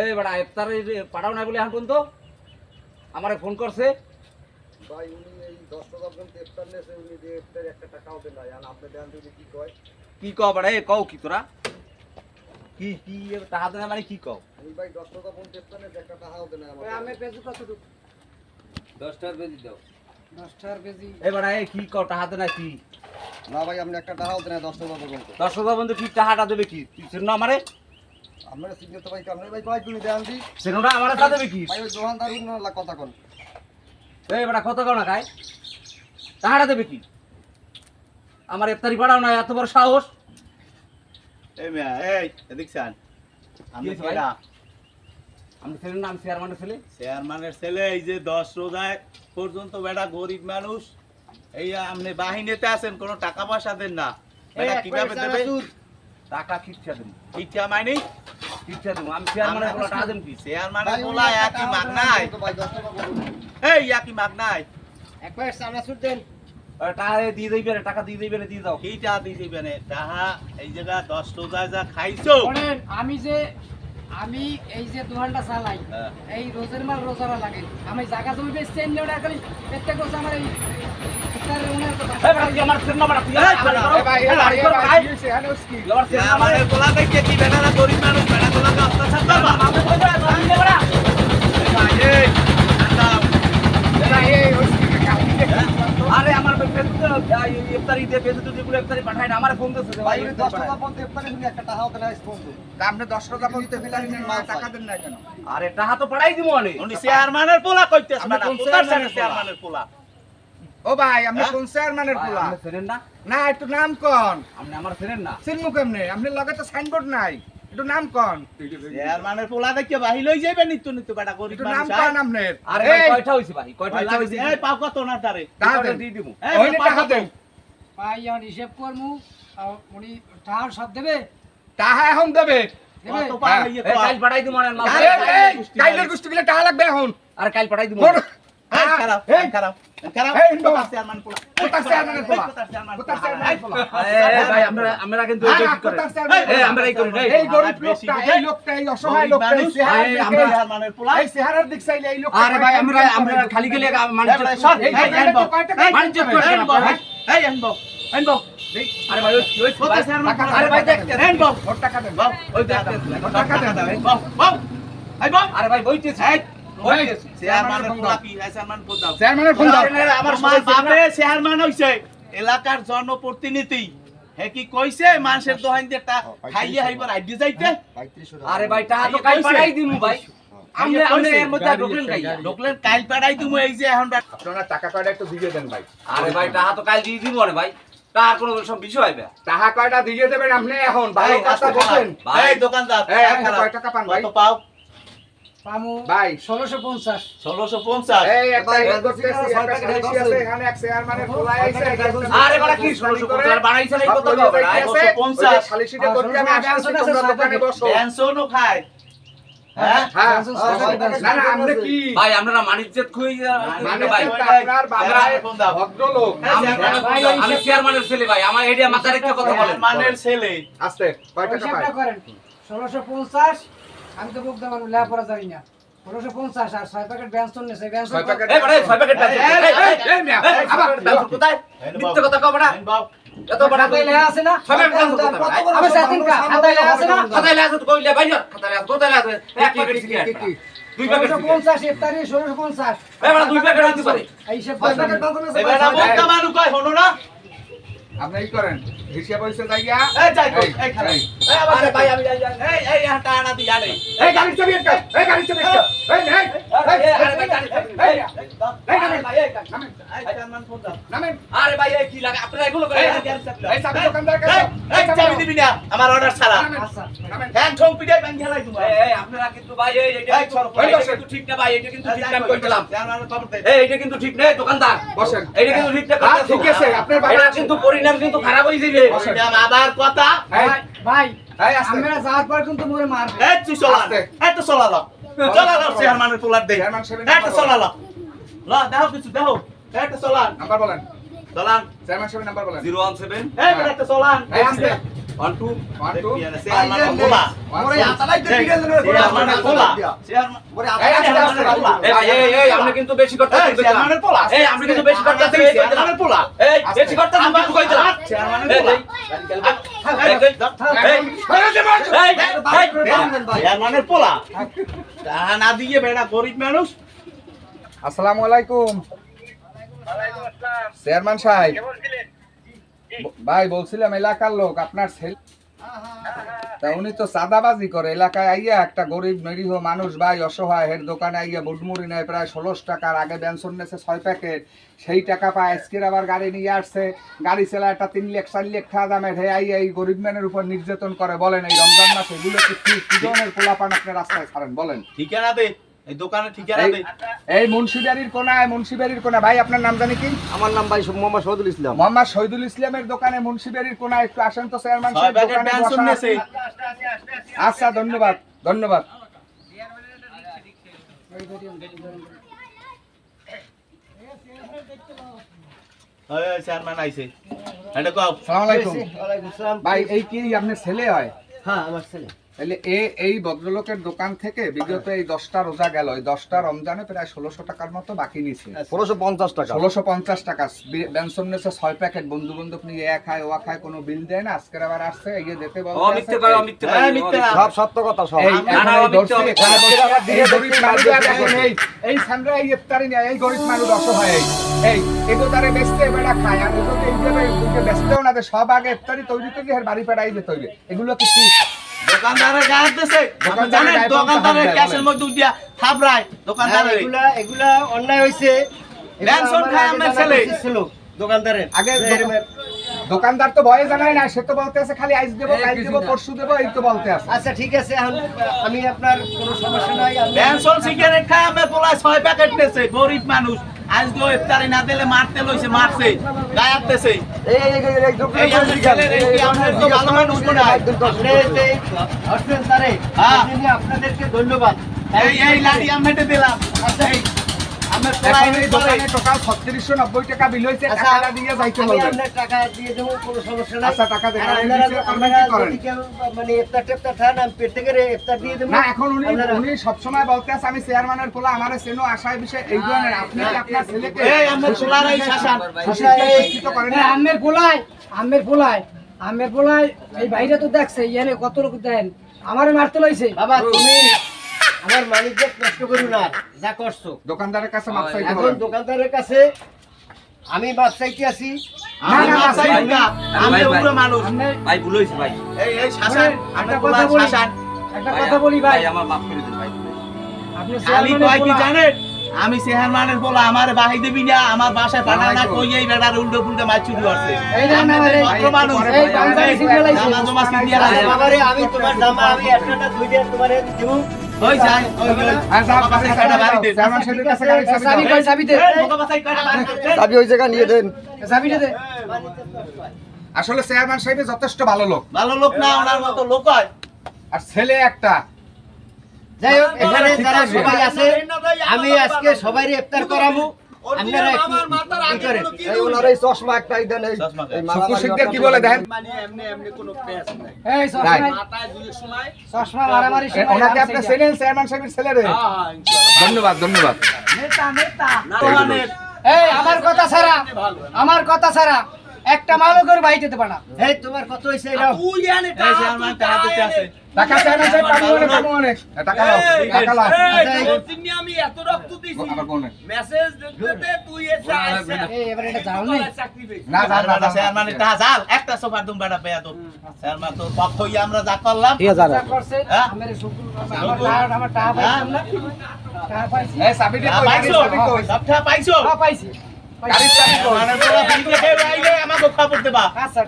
এই বেটা ইফতার পাঠাও নাই বলে এখন পর্যন্ত? আমারে ফোন করছে। ভাই উনি এই দশ টাকা পর্যন্ত ইফতার নেছে উনি দিয়ে ইফতার একটা টাকাও দেন নাই। আর আপনি দেন যদি কি কয়? কি কও বেটা এ কও কি তোরা? কি কি তাহা দেনা মানে কি কও? উনি ভাই দশ টাকা পর্যন্ত ইফতার নেছে একটা টাকাও দেন নাই ওই আমার আমের পেঁয়াজ কতটুকু দশটার বেজি দাও। দশটার কেজি এই বেটা এ কি কও টাহা দেনা কি? না ভাই আপনি একটা টাকাও দেন নাই দশ টাকা পর্যন্ত দশ হাজার বন্ধু কি টাহাটা দেবে কি? তুই সেটা আমারে? আপনার সিগনেচার তো ভাই কামনে ভাই কয় তুমি দেন দি? সেটা আমারে তা দেবে কি? ভাই ওই দোকানদার উনি কথা কোন। এই বেটা কত কও না খায় টাহাটা দেবে কি? আমার ইফতারি পাঠাও না এত বড় সাহস। এই মিয়া এই এদিক আমি ভাই? আমি ছেলের নাম চেয়ারম্যানের ছেলে? চেয়ারম্যানের ছেলে এই যে দশ রোজায় পর্যন্ত বেটা গরিব মানুষ। এই আপনি বাহিনীতে আছেন কোনো টাকা পয়সা দেন না। কীভাবে দেবে? টাকা খিচ্ছা মাইনি খিচ্ছা দেবো আমি চেয়ারম্যানের বলে টাকা দেবো কি? চেয়ারম্যানের বলা একই মাগ নাই। টাকা এই একই মাগ নাই। এক প্যাকেট দেন। টাকা দিয়ে দিবে টাকা দিয়ে দিবে দিয়ে দাও। এইটা দিয়ে দিবেন তাহা এই জায়গা দশ রোজায় যা খাইছো। আমি যে আমি এই যে দোকানটা চালাই হ্যাঁ। এই রোজের মাল রোজারা লাগে। আমি জায়গা জমি বেচছি এমনি ওটা খালি প্রত্যেক বছর আমার এই আরে আমার ইফতারি দিয়ে ইফতারি পাঠায় না আমার ফোন ভাই ভাই উনি ইফতারি দশ টাকা পাঠায়। পর্যন্ত ইফতার নেছে একটা টাকাও দেন আপনি টাকা পর্যন্ত ফেলারি টাকা দেন না কেন আরে টাকা তো পাঠাই দিব অনেক উনি চেয়ারম্যানের পোলা কইতেছ আমি বেটা কোন চেয়ারম্যানের পোলা? ও ভাই আপনি হ্যাঁ? কোন চেয়ারম্যানের পোলা? আপনি চেনেন না। না একটু নাম কন। আপনি আমার চেনেন না। চিনমু কেমনে? আপনি লগে তো সাইনবোর্ড নাই। একটু নাম কন। চেয়ারম্যানের পোলা দেখে বাহির হই যাবে নিত্য নিত্য বেটা গরিব একটু নাম কন আপনার। আরে ভাই কয়টা হইছে ভাই? কয়টা? এই পাও কত না তারে? টাকা। দিয়ে এই ওইনে টাকা? দেন। ভাই এখন হিসেব করমু। আর উনি টাকার সব দেবে। টাকা এখন দেবে। দেবে? হ্যাঁ। এই কর। কাল পাঠাই দিব কাইলের গোষ্ঠী গিলে টাকা লাগবে এখন। আরে কাল পাঠাই দিব হ্যাঁ, খালি গেলে। আরে ভাই ওই আরে ভাই দেখ টাকা দেন। টাকা। আরে ভাই বইতেছে। এই, এলাকার জনপ্রতিনিধি। হে কি কইছে? মানুষের দোহান দিয়ে খাইয়ে হাইবার আইডি যাইতে। আরে ভাই টাকা তো কইছে। দিমু ভাই। আমনে কইছে। এর মধ্যে ঢুকলেন কাইয়া ঢুকলেন কাইল? পাড়াই তুমি এই যে এখন টাকা কয়টা একটু দিয়ে দেন ভাই। আরে ভাই টাকা তো কাল দিয়ে দিব না ভাই। তার কোনো সব বিষয় হবে টাকা কয়টা দিয়ে দেবেন আপনি এখন? ভাই কথা বলেন। এই দোকানদার এই, টাকা কয় টাকা পান ভাই? কত পাও? পামু ভাই 1650 1650 এই একটা করতেছি একটা বেশি আছে এখানে এক শেয়ার মানে খোলা আছে আরে বড় কি 1650 বানাইছে না কত লোক 1650 খালি সেটা করতে আমি আসছি তোমরা দোকানে বসো টেনশনও খায় ভাই আপনারা মানিজ্যত খুই আমি চেয়ারম্যানের ছেলে ভাই আমার এটা মাথা রেখে কথা বলেন মানের ছেলে আস্তে কয় টাকা পাই 1650 আমি তো বুক দেওয়ার লেখাপড়া জানি না। ষোলোশো পঞ্চাশ আর ছয় প্যাকেট ব্যঞ্জন নেছে ব্যঞ্জন ছয় প্যাকেট। এই বড় ছয় প্যাকেট এই, এই, এই, এই, মিয়া, আবার, কোথায়? মিথ্যে কথা কও বড়া এত বড় লেখা আছে না? আমি সেদিন খাতায় আছে না? খাতায় আছে তো কইলে বাইর। খাতায় কোথায় আছে? এক প্যাকেট কি, কি? দুই প্যাকেট ষোলোশো সিগারেট পঞ্চাশ ইফতারি ষোলোশো পঞ্চাশ। এই বড় দুই প্যাকেট হইতে পারে। এই হিসাব ছয় প্যাকেট বাঁধানো আছে এই। বোকা কয়, শোনো না? আপনি কি করেন হিসাব হয়েছে যাইয়া। এই যাই এই, এই খারাপ। এই। এই আবার আরে ভাই, আমি যাই, যাই। এই, এই, হাঁটা আনা দিয়া নেই। এই গাড়ির চাবি একটা এই গাড়ির চাবি একটা এই এই এই, এই, আরে ভাই, গাড়ি, এই, এই, এই, এই, দাও। এই, আরে ভাই, এই, নামেন। এই, চেয়ারম্যান ফোন দাও। নামেন আরে ভাই এই কি লাগে আপনারা এগুলো করে এই, এই, চাবি দাও। এই চাবি দোকানদার কাছে এই, এই, চাবি দিবি না, আমার অর্ডার ছাড়া নামেন আচ্ছা ঠং পিটাই ব্যাংক খেলাই তোমার এই, এই, আপনারা কিন্তু ভাই এই এটা ঠিক না ভাই এটা কিন্তু ঠিক না কই। এই এটা কিন্তু দোকানদার বসেন এটা কিন্তু ঠিক না হ্যাঁ, ঠিক আছে আপনার কিন্তু পরিণাম কিন্তু খারাপ হয়ে যাবে। আবার কথা ভাই। আমরা যাওয়ার পর কিন্তু মোরে মারবে। এই তুই চলা। এই তো চলা ল চলা ল চেয়ারম্যানের পোলার দে চেয়ারম্যান এই তো চলা ল ল দেখো কিছু দেখো। এই তো চলা নাম্বার বলেন। চলান চেয়ারম্যান সাহেবের নাম্বার বলেন। Zero one seven. এই একটা চলান আপনি কিন্তু বেশি করতে আপনি কিন্তু বেশি করতে বেশি করতে পোলা না দিয়ে গরিব মানুষ আসসালামু আলাইকুম চেয়ারম্যান সাহেব ভাই, বলছিলাম, এলাকার লোক, আপনার ছেলে। তা উনি তো চাঁদাবাজি করে। এলাকায় আইয়া একটা গরিব, নিরীহ মানুষ, ভাই অসহায় হের দোকানে আইয়া বুটমুড়ি নেয়, প্রায় ষোলোশ টাকার আগে বেনসন নেছে ছয় প্যাকেট। সেই টাকা পায়, আজকের আবার গাড়ি নিয়ে আসছে। গাড়ি চালা একটা তিন লাখ, চার লাখ টাকা দামের হে আইয়া এই গরিব ম্যানের উপর নির্যাতন করে। বলেন, এই রমজান মাসে এগুলো কি ধরনের পোলাপান আপনি রাস্তায় ছাড়েন? বলেন। ঠিকানা এই দোকানে ঠিকানা এই- এই মুন্সিবাড়ির কোনায় মুন্সিবাড়ির কোনা। ভাই আপনার নাম জানি কি? আমার নাম ভাই মোহাম্মদ শহীদুল ইসলাম। মোহাম্মদ শহীদুল ইসলামের দোকানে মুন্সিবাড়ির কোনায় একটু আসেন তো চেয়ারম্যান সাহেব দোকানে আচ্ছা ধন্যবাদ ধন্যবাদ। চেয়ারম্যান আইছে। এটা কও। সালাম আলাইকুম। ওয়ালাইকুম আসসালাম। ভাই এই কি আপনার ছেলে হয়? হ্যাঁ আমার ছেলে। তাহলে এ এই ভদ্রলোকের দোকান থেকে বিগত এই দশটা রোজা গেল। এই দশটা রমজানে প্রায় ষোলোশো টাকার মতো বাকি নিছে। ষোলোশো পঞ্চাশ টাকা। ষোলোশো পঞ্চাশ টাকা। বেনসন নেছে ছয় প্যাকেট। বন্ধু বান্ধব নিয়ে এ খায় ও খায় কোনো বিল দেয় না। আজকের আবার আসছে কয় মিথ্যে না। সব সত্য কথা সব। এই না, এই আমি ধরছি, তো- এখানে বসে এই গরিব মানুষরা দেখেন, এই- এই সামনে এই ইফতারি নিয়ে এই গরিব মানুষ অসহায়। এই এই এগো তারে বেচতে বেড়া খায়। আর এগুলোকে এইভাবে বেচতেও না সব আগে ইফতারি তৈরি করে বাড়ি পেড়াই যে তৈরি। এগুলো কি? দিছে। জানেন ক্যাশের মধ্যে দিয়া থাপড়ায় এগুলা এগুলা অন্যায় খায় আমার ছেলে। দোকানদারের আগে দোকানদার তো ভয়ে জানাই না সে তো বলতে আছে খালি আইস দেবো কাল দেবো পরশু দেবো এই তো বলতে আছে। আচ্ছা ঠিক আছে এখন আমি আপনার কোনো সমস্যা নাই। আমি সিগারেট খায় আমার পোলায় ছয় প্যাকেট নেছে গরিব মানুষ। আজকে ইফতারি না দিলে মারতে লইছে মারছে গায়াতেছে এই এই এই এই এই এই আমাদের তো ভালো মানুষ মনে হয় আপনি আসছেন তারে হ্যাঁ। আপনাদেরকে ধন্যবাদ। এই এই লাড়ি আমি মেটে দিলাম। আচ্ছা আমি টাকা দিয়ে দেবো কোনো সমস্যা নাই। আচ্ছা, মানে আমি পেট থেকে ইফতার দিয়ে দেবো। এখন উনি উনি সবসময় বলতে আছে আমি চেয়ারম্যানের পোলা আমার সেনো আশায় বিষয় এই ধরনের। আপনি আপনার ছেলেকে আমার পোলায় আমের পোলায় আমের পোলায় এই বাইরে তো দেখছে ইয়ানে কত লোক দেন? আমারে মারতে লইছে। বাবা তুমি আমার মালিক নষ্ট করো না যা করছ। দোকানদারের কাছে মাপ চাইতে এখন দোকানদারের কাছে আমি চাইতে আছি। আমি না, না, ভাই, না। আমি ভাই, ভাই। উগ্র মানুষ। আমনে- ভাই ভুল হয়েছে ভাই। এই এই শাসান একটা আমার কথা বলি। একটা কথা বলি ভাই। আমার মাফ করে দিন ভাই। আমি কয় কি জানেন? আমি চেয়ারম্যানের বলা আমার বাহি দিবি না আমার বাসায় পাঠা না কই এই বেড়ার উল্টো পুল্টো মাছ চুরি করছে। এই না, মানুষ। এই আছে আমি তোমার জামা আমি একটা দুই দিন তোমার দিব। ওই যাই ওই ওই হ্যাঁ, যাও, বাবা গাড়ি সাইড কয়টা বাড়ি দে দাও। সাহেবের কাছে চাবি চাবি কই চাবি দে এই, বাবা সাইড বাড়ি দে চাবি ওই জায়গা নিয়ে দেন চাবিটা দে আসলে চেয়ারম্যান সাহেব যথেষ্ট ভালো লোক ভালো লোক না ওনার মতো লোক হয় আর ছেলে একটা যাই হোক এখানে যারা সবাই আছে আমি আজকে সবাই ইফতার করাবো ধন্যবাদ ধন্যবাদ। আমার কথা ছাড়া আমার কথা ছাড়া একটা মালও করে বাইরে যেতে পারে না এই তোমার কত হয়েছে এটা এই চেয়ারম্যান টাকা দিতে আছে টাকা চেয়ারম্যান সাহেব পাবো অনেক পাবো অনেক এ, টাকা লাও টাকা লাও আবার কোনে এই। এবারে এটা জাল না। যা যা, যা, যা চেয়ারম্যান টাকা জাল একটা সোফার দুম বেড়া পেয়া তো চেয়ারম্যান তো পক্ষ হইয়া আমরা যা করলাম। যা করছে হ্যাঁ? আমার শুক্র আমার টাকা আমার টাকা পাইছিলাম না টাকা পাইছি। এই চাবিটা টাকা কই? পাইছো? কই? সব টাকা পাইছো? টাকা পাইছি। গাড়ির চাবি কই? মানে বড় খেয়ে আইলে আমাকে খবর দেবা। আচ্ছা